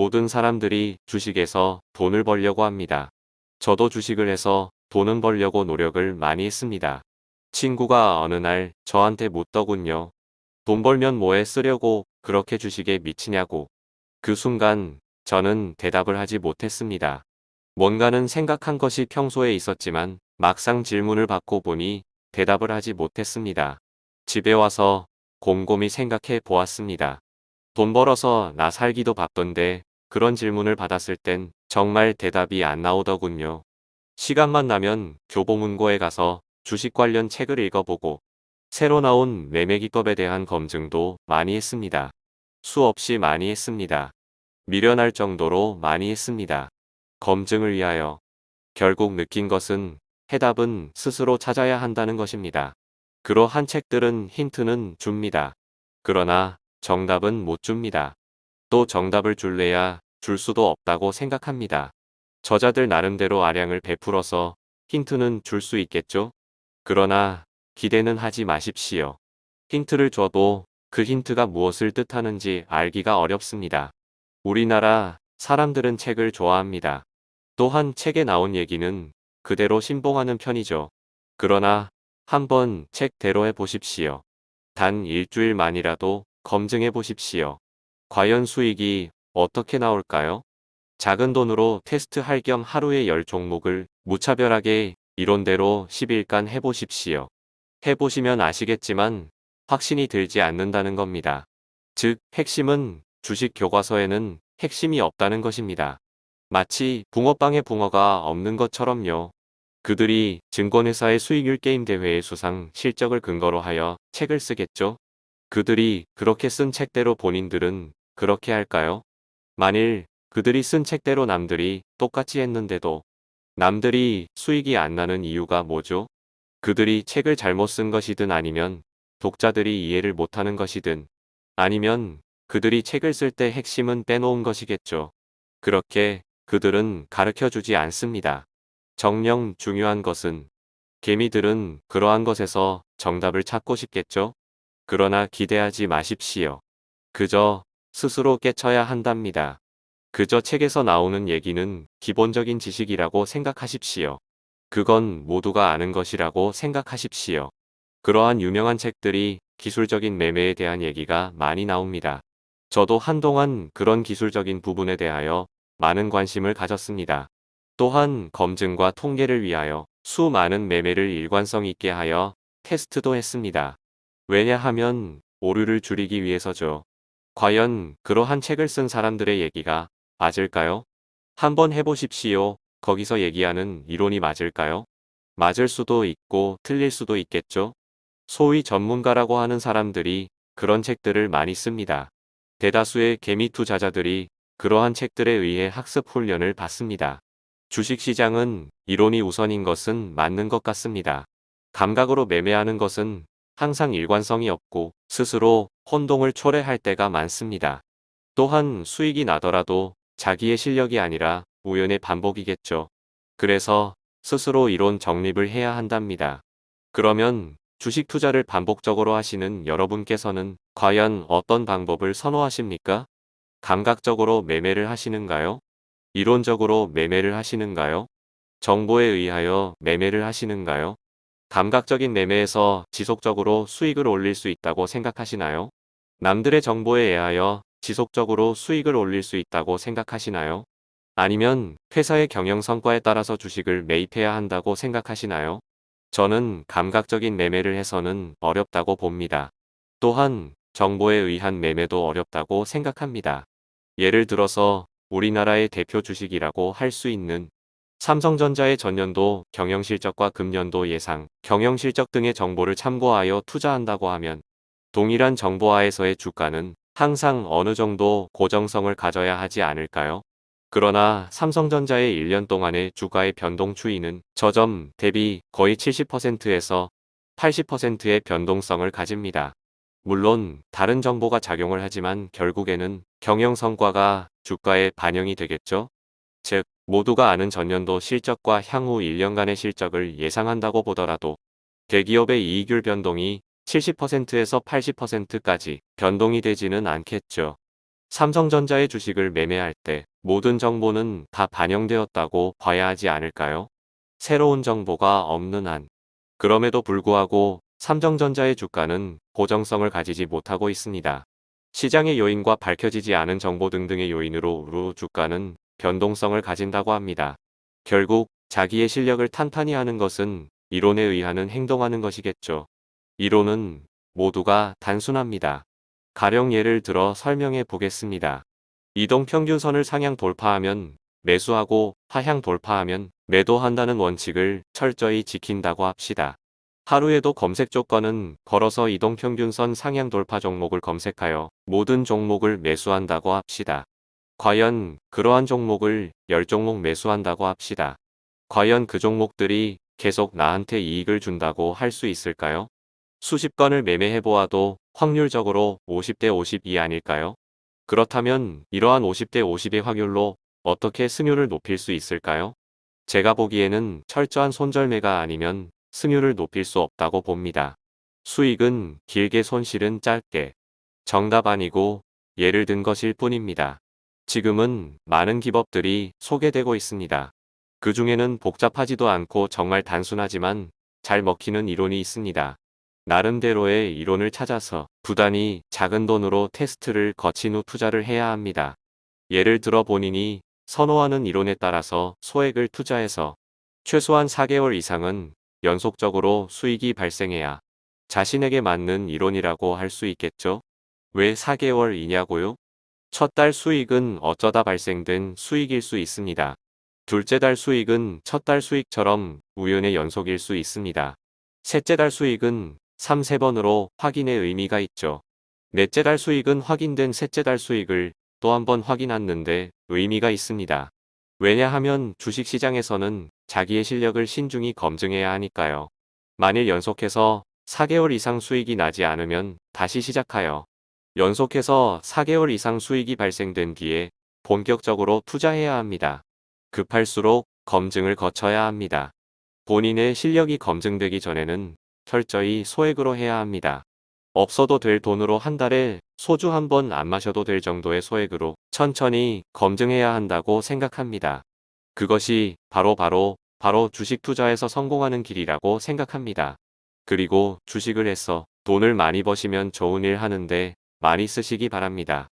모든 사람들이 주식에서 돈을 벌려고 합니다. 저도 주식을 해서 돈은 벌려고 노력을 많이 했습니다. 친구가 어느 날 저한테 묻더군요. 돈 벌면 뭐에 쓰려고 그렇게 주식에 미치냐고. 그 순간 저는 대답을 하지 못했습니다. 뭔가는 생각한 것이 평소에 있었지만 막상 질문을 받고 보니 대답을 하지 못했습니다. 집에 와서 곰곰이 생각해 보았습니다. 돈 벌어서 나 살기도 바쁜데 그런 질문을 받았을 땐 정말 대답이 안 나오더군요. 시간만 나면 교보문고에 가서 주식 관련 책을 읽어보고 새로 나온 매매기법에 대한 검증도 많이 했습니다. 수없이 많이 했습니다. 미련할 정도로 많이 했습니다. 검증을 위하여 결국 느낀 것은 해답은 스스로 찾아야 한다는 것입니다. 그러한 책들은 힌트는 줍니다. 그러나 정답은 못 줍니다. 또 정답을 줄래야 줄 수도 없다고 생각합니다. 저자들 나름대로 아량을 베풀어서 힌트는 줄 수 있겠죠? 그러나 기대는 하지 마십시오. 힌트를 줘도 그 힌트가 무엇을 뜻하는지 알기가 어렵습니다. 우리나라 사람들은 책을 좋아합니다. 또한 책에 나온 얘기는 그대로 신봉하는 편이죠. 그러나 한번 책대로 해보십시오. 단 일주일만이라도 검증해 보십시오. 과연 수익이 어떻게 나올까요? 작은 돈으로 테스트할 겸 하루에 10종목을 무차별하게 이론대로 10일간 해보십시오. 해보시면 아시겠지만 확신이 들지 않는다는 겁니다. 즉 핵심은 주식 교과서에는 핵심이 없다는 것입니다. 마치 붕어빵에 붕어가 없는 것처럼요. 그들이 증권회사의 수익률 게임 대회의 수상 실적을 근거로 하여 책을 쓰겠죠? 그들이 그렇게 쓴 책대로 본인들은 그렇게 할까요? 만일 그들이 쓴 책대로 남들이 똑같이 했는데도 남들이 수익이 안 나는 이유가 뭐죠? 그들이 책을 잘못 쓴 것이든 아니면 독자들이 이해를 못하는 것이든 아니면 그들이 책을 쓸 때 핵심은 빼놓은 것이겠죠. 그렇게 그들은 가르쳐주지 않습니다. 정령 중요한 것은 개미들은 그러한 것에서 정답을 찾고 싶겠죠. 그러나 기대하지 마십시오. 그저 스스로 깨쳐야 한답니다. 그저 책에서 나오는 얘기는 기본적인 지식이라고 생각하십시오. 그건 모두가 아는 것이라고 생각하십시오. 그러한 유명한 책들이 기술적인 매매에 대한 얘기가 많이 나옵니다. 저도 한동안 그런 기술적인 부분에 대하여 많은 관심을 가졌습니다. 또한 검증과 통계를 위하여 수많은 매매를 일관성 있게 하여 테스트도 했습니다. 왜냐하면 오류를 줄이기 위해서죠. 과연 그러한 책을 쓴 사람들의 얘기가 맞을까요? 한번 해보십시오. 거기서 얘기하는 이론이 맞을까요? 맞을 수도 있고 틀릴 수도 있겠죠? 소위 전문가라고 하는 사람들이 그런 책들을 많이 씁니다. 대다수의 개미 투자자들이 그러한 책들에 의해 학습 훈련을 받습니다. 주식시장은 이론이 우선인 것은 맞는 것 같습니다. 감각으로 매매하는 것은 항상 일관성이 없고 스스로 혼동을 초래할 때가 많습니다. 또한 수익이 나더라도 자기의 실력이 아니라 우연의 반복이겠죠. 그래서 스스로 이론 정립을 해야 한답니다. 그러면 주식 투자를 반복적으로 하시는 여러분께서는 과연 어떤 방법을 선호하십니까? 감각적으로 매매를 하시는가요? 이론적으로 매매를 하시는가요? 정보에 의하여 매매를 하시는가요? 감각적인 매매에서 지속적으로 수익을 올릴 수 있다고 생각하시나요? 남들의 정보에 의하여 지속적으로 수익을 올릴 수 있다고 생각하시나요? 아니면 회사의 경영 성과에 따라서 주식을 매입해야 한다고 생각하시나요? 저는 감각적인 매매를 해서는 어렵다고 봅니다. 또한 정보에 의한 매매도 어렵다고 생각합니다. 예를 들어서 우리나라의 대표 주식이라고 할 수 있는 삼성전자의 전년도 경영실적과 금년도 예상, 경영실적 등의 정보를 참고하여 투자한다고 하면 동일한 정보하에서의 주가는 항상 어느 정도 고정성을 가져야 하지 않을까요? 그러나 삼성전자의 1년 동안의 주가의 변동 추이는 저점 대비 거의 70%에서 80%의 변동성을 가집니다. 물론 다른 정보가 작용을 하지만 결국에는 경영 성과가 주가에 반영이 되겠죠. 즉 모두가 아는 전년도 실적과 향후 1년간의 실적을 예상한다고 보더라도 대기업의 이익률 변동이 70%에서 80%까지 변동이 되지는 않겠죠. 삼성전자의 주식을 매매할 때 모든 정보는 다 반영되었다고 봐야 하지 않을까요? 새로운 정보가 없는 한. 그럼에도 불구하고 삼성전자의 주가는 고정성을 가지지 못하고 있습니다. 시장의 요인과 밝혀지지 않은 정보 등등의 요인으로 루 주가는 변동성을 가진다고 합니다. 결국 자기의 실력을 탄탄히 하는 것은 이론에 의하는 행동하는 것이겠죠. 이론은 모두가 단순합니다. 가령 예를 들어 설명해 보겠습니다. 이동 평균선을 상향 돌파하면 매수하고 하향 돌파하면 매도한다는 원칙을 철저히 지킨다고 합시다. 하루에도 검색 조건은 걸어서 이동평균선 상향 돌파 종목을 검색하여 모든 종목을 매수한다고 합시다. 과연 그러한 종목을 10종목 매수한다고 합시다. 과연 그 종목들이 계속 나한테 이익을 준다고 할 수 있을까요? 수십 건을 매매해 보아도 확률적으로 50대 52 아닐까요? 그렇다면 이러한 50대 50의 확률로 어떻게 승률을 높일 수 있을까요? 제가 보기에는 철저한 손절매가 아니면 승률을 높일 수 없다고 봅니다. 수익은 길게 손실은 짧게. 정답 아니고 예를 든 것일 뿐입니다. 지금은 많은 기법들이 소개되고 있습니다. 그 중에는 복잡하지도 않고 정말 단순하지만 잘 먹히는 이론이 있습니다. 나름대로의 이론을 찾아서 부단히 작은 돈으로 테스트를 거친 후 투자를 해야 합니다. 예를 들어 본인이 선호하는 이론에 따라서 소액을 투자해서 최소한 4개월 이상은 연속적으로 수익이 발생해야 자신에게 맞는 이론이라고 할 수 있겠죠? 왜 4개월이냐고요? 첫 달 수익은 어쩌다 발생된 수익일 수 있습니다. 둘째 달 수익은 첫 달 수익처럼 우연의 연속일 수 있습니다. 셋째 달 수익은 3, 3번으로 확인의 의미가 있죠. 넷째 달 수익은 확인된 셋째 달 수익을 또 한 번 확인했는데 의미가 있습니다. 왜냐하면 주식시장에서는 자기의 실력을 신중히 검증해야 하니까요. 만일 연속해서 4개월 이상 수익이 나지 않으면 다시 시작하여 연속해서 4개월 이상 수익이 발생된 뒤에 본격적으로 투자해야 합니다. 급할수록 검증을 거쳐야 합니다. 본인의 실력이 검증되기 전에는 철저히 소액으로 해야 합니다. 없어도 될 돈으로 한 달에 소주 한 번 안 마셔도 될 정도의 소액으로 천천히 검증해야 한다고 생각합니다. 그것이 바로 바로 바로 주식 투자에서 성공하는 길이라고 생각합니다. 그리고 주식을 해서 돈을 많이 버시면 좋은 일 하는데 많이 쓰시기 바랍니다.